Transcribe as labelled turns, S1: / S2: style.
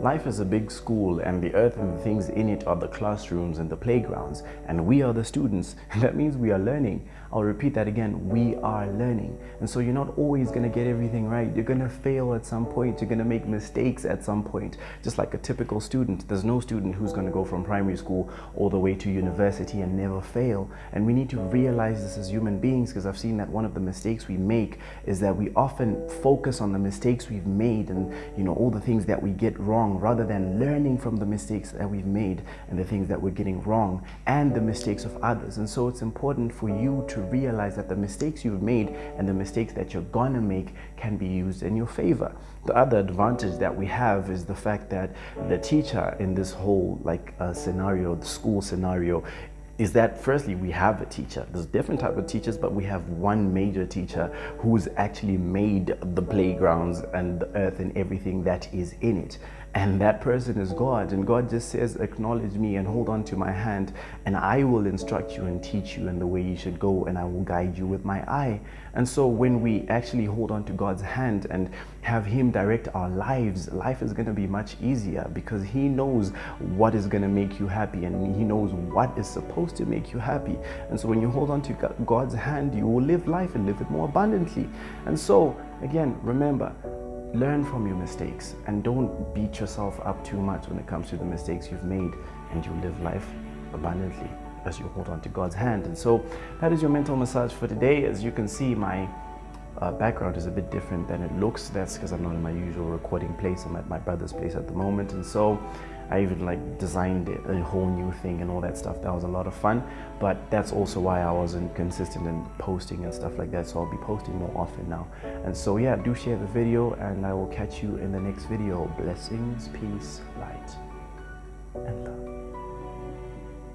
S1: life is a big school and the earth and the things in it are the classrooms and the playgrounds and we are the students and that means we are learning. I'll repeat that again, we are learning. And so you're not always gonna get everything right. You're gonna fail at some point, you're gonna make mistakes at some point. Just like a typical student, there's no student who's gonna go from primary school all the way to university and never fail. And we need to realize this as human beings because I've seen that one of the mistakes we make is that we often focus on the mistakes we've made and you know all the things that we get wrong rather than learning from the mistakes that we've made and the things that we're getting wrong and the mistakes of others. And so it's important for you to realize that the mistakes you've made and the mistakes that you're gonna make can be used in your favor. The other advantage that we have is the fact that the teacher in this whole like uh, scenario, the school scenario, is that firstly we have a teacher. There's different type of teachers but we have one major teacher who's actually made the playgrounds and the earth and everything that is in it. And that person is God and God just says acknowledge me and hold on to my hand and I will instruct you and teach you in the way you should go and I will guide you with my eye. And so when we actually hold on to God's hand and have him direct our lives life is going to be much easier because he knows what is going to make you happy and he knows what is supposed to make you happy and so when you hold on to God's hand you will live life and live it more abundantly and so again remember learn from your mistakes and don't beat yourself up too much when it comes to the mistakes you've made and you live life abundantly as you hold on to God's hand. And so that is your mental massage for today. As you can see, my uh, background is a bit different than it looks. That's because I'm not in my usual recording place. I'm at my brother's place at the moment. And so I even like designed a whole new thing and all that stuff. That was a lot of fun. But that's also why I wasn't consistent in posting and stuff like that. So I'll be posting more often now. And so yeah, do share the video and I will catch you in the next video. Blessings, peace, light.